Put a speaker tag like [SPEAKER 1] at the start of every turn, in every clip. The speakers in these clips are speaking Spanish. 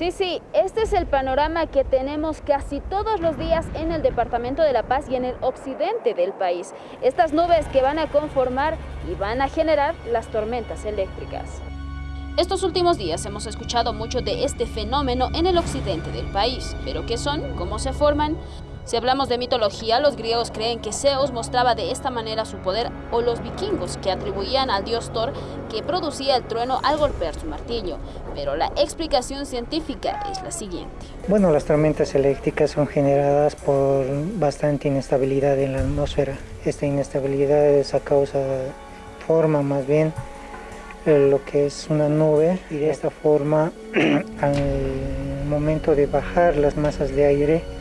[SPEAKER 1] Sí, sí, este es el panorama que tenemos casi todos los días en el departamento de La Paz y en el occidente del país. Estas nubes que van a conformar y van a generar las tormentas eléctricas. Estos últimos días hemos escuchado mucho de este fenómeno en el occidente del país. ¿Pero qué son? ¿Cómo se forman? Si hablamos de mitología, los griegos creen que Zeus mostraba de esta manera su poder o los vikingos que atribuían al dios Thor que producía el trueno al golpear su martillo. Pero la explicación científica es la siguiente.
[SPEAKER 2] Bueno, las tormentas eléctricas son generadas por bastante inestabilidad en la atmósfera. Esta inestabilidad es a causa, forma más bien lo que es una nube y de esta forma al momento de bajar las masas de aire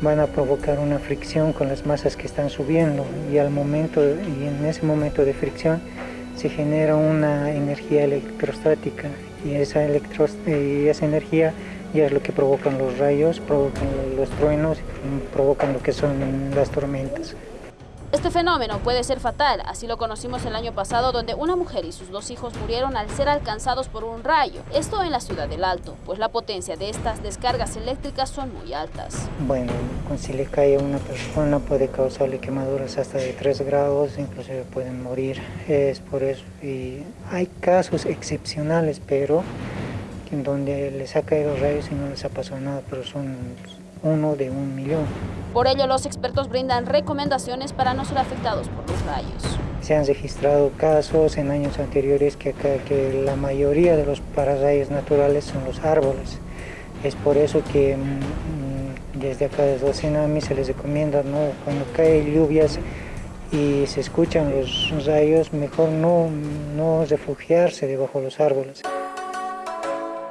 [SPEAKER 2] van a provocar una fricción con las masas que están subiendo y al momento y en ese momento de fricción se genera una energía electrostática y esa, y esa energía ya es lo que provocan los rayos, provocan los truenos, provocan lo que son las tormentas.
[SPEAKER 1] Este fenómeno puede ser fatal, así lo conocimos el año pasado donde una mujer y sus dos hijos murieron al ser alcanzados por un rayo. Esto en la ciudad del Alto, pues la potencia de estas descargas eléctricas son muy altas.
[SPEAKER 2] Bueno, si le cae a una persona puede causarle quemaduras hasta de 3 grados, inclusive pueden morir. Es por eso. Y hay casos excepcionales, pero en donde les ha caído rayos y no les ha pasado nada, pero son uno de un millón.
[SPEAKER 1] Por ello, los expertos brindan recomendaciones para no ser afectados por los rayos.
[SPEAKER 2] Se han registrado casos en años anteriores que, la mayoría de los pararrayos naturales son los árboles. Es por eso que mm, desde acá desde Oceanami se les recomienda, ¿no? cuando caen lluvias y se escuchan los rayos, mejor no, no refugiarse debajo de los árboles.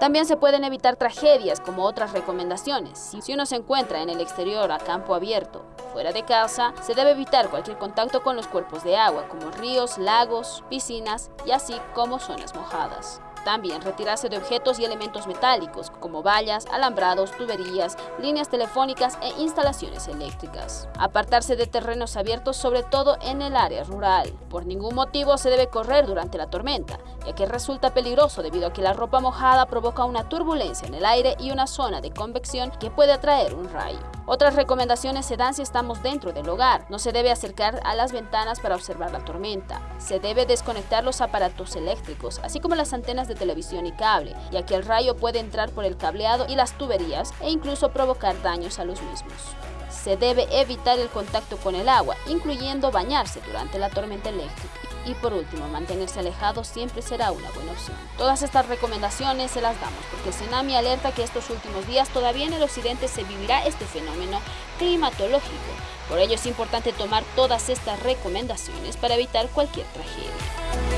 [SPEAKER 1] También se pueden evitar tragedias como otras recomendaciones. Si uno se encuentra en el exterior a campo abierto, fuera de casa, se debe evitar cualquier contacto con los cuerpos de agua como ríos, lagos, piscinas y así como zonas mojadas. También retirarse de objetos y elementos metálicos, como vallas, alambrados, tuberías, líneas telefónicas e instalaciones eléctricas. Apartarse de terrenos abiertos, sobre todo en el área rural. Por ningún motivo se debe correr durante la tormenta, ya que resulta peligroso debido a que la ropa mojada provoca una turbulencia en el aire y una zona de convección que puede atraer un rayo. Otras recomendaciones se dan si estamos dentro del hogar. No se debe acercar a las ventanas para observar la tormenta. Se debe desconectar los aparatos eléctricos, así como las antenas de televisión y cable, ya que el rayo puede entrar por el cableado y las tuberías e incluso provocar daños a los mismos. Se debe evitar el contacto con el agua, incluyendo bañarse durante la tormenta eléctrica. Y por último, mantenerse alejado siempre será una buena opción. Todas estas recomendaciones se las damos porque Tsunami alerta que estos últimos días todavía en el occidente se vivirá este fenómeno climatológico. Por ello es importante tomar todas estas recomendaciones para evitar cualquier tragedia.